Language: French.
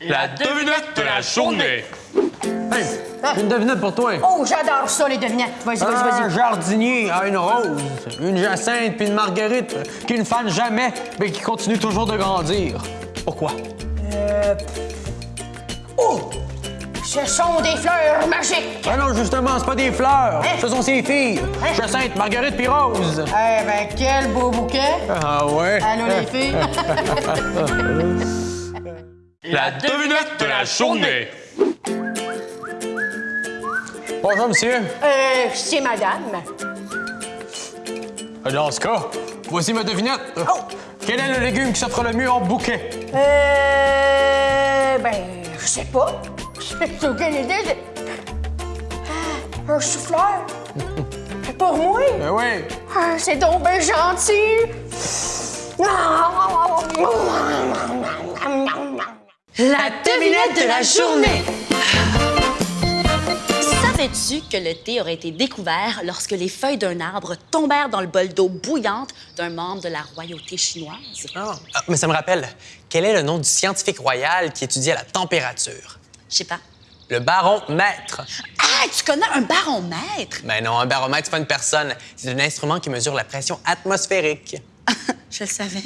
La devinette de la journée. Hey, j'ai une devinette pour toi. Oh, j'adore ça, les devinettes. Vas-y, vas-y, Un vas-y. jardinier a une rose, une jacinthe puis une marguerite qui ne fanent jamais, mais qui continuent toujours de grandir. Pourquoi? Oh! Ce sont des fleurs magiques. Ah non, justement, c'est pas des fleurs. Hein? Ce sont ses filles. Hein? Jacinthe, Marguerite puis Rose. Eh ben, quel beau bouquet. Ah ouais? Allô, les filles? La devinette de la journée. Bonjour, monsieur. euh, c'est madame. Dans ce cas, voici ma devinette. Oh! Quel est le légume qui s'offre le mieux en bouquet? Euh. Ben, je sais pas. J'ai aucune idée. j'ai- Ah, Un chou-fleur? Pour moi? Ben oui. Ah, c'est donc bien gentil. La devinette de la journée. Savais-tu que le thé aurait été découvert lorsque les feuilles d'un arbre tombèrent dans le bol d'eau bouillante d'un membre de la royauté chinoise? Ah, mais ça me rappelle, quel est le nom du scientifique royal qui étudiait la température? Je sais pas. Le baromètre. Ah, tu connais un baromètre? Ben non, un baromètre, c'est pas une personne. C'est un instrument qui mesure la pression atmosphérique. Je le savais.